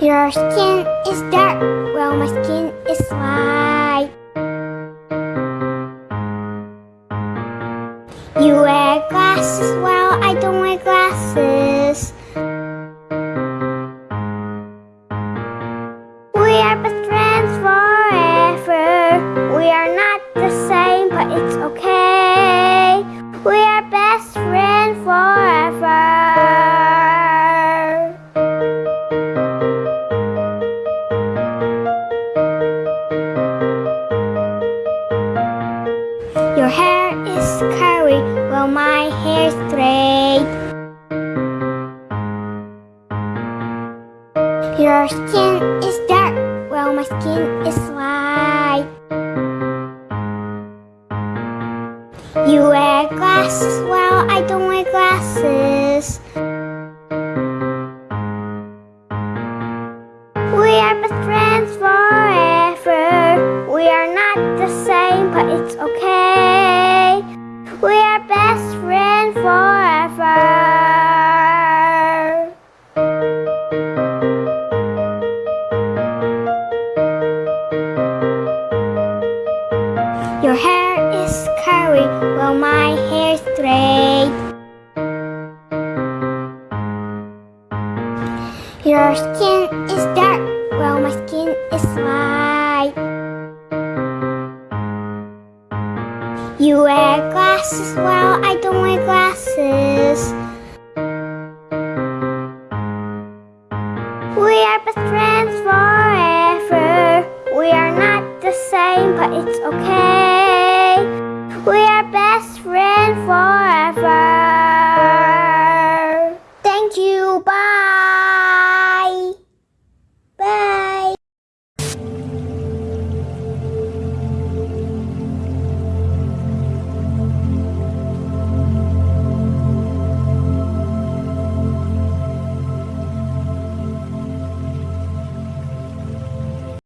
Your skin is dark, while well, my skin is light. You wear glasses, while well, I don't wear glasses. Your hair is curly, well, my hair's straight. Your skin is dark, well, my skin is light. You wear glasses, well, I don't wear glasses. Your hair is curly, well, my hair's straight. Your skin is dark, well, my skin is light. You wear glasses, well, I don't wear glasses. We are best friends forever. We are not the same, but it's okay. Best friends forever. Thank you. Bye.